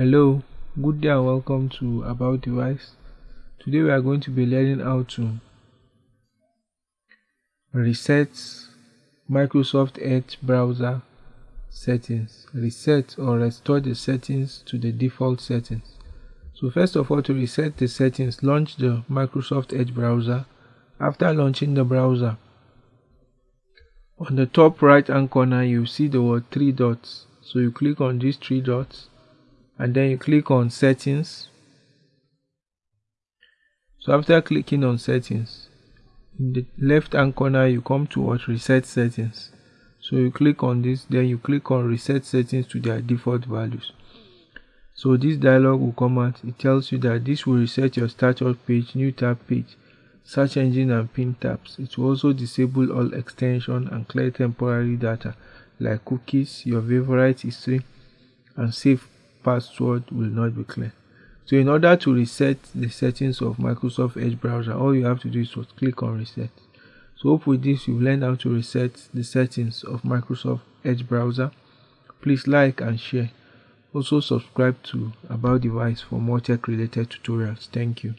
Hello, good day and welcome to About Device. Today we are going to be learning how to reset Microsoft Edge browser settings, reset or restore the settings to the default settings. So first of all to reset the settings, launch the Microsoft Edge browser. After launching the browser, on the top right hand corner you see the word three dots. So you click on these three dots and then you click on settings. So after clicking on settings in the left hand corner you come to what? Reset settings. So you click on this then you click on reset settings to their default values. So this dialog will come out. It tells you that this will reset your status page new tab page search engine and pin tabs. It will also disable all extension and clear temporary data like cookies your favorite history and save password will not be clear. So in order to reset the settings of Microsoft Edge browser, all you have to do is to click on reset. So hope with this you've learned how to reset the settings of Microsoft Edge browser. Please like and share. Also subscribe to About Device for more tech related tutorials. Thank you.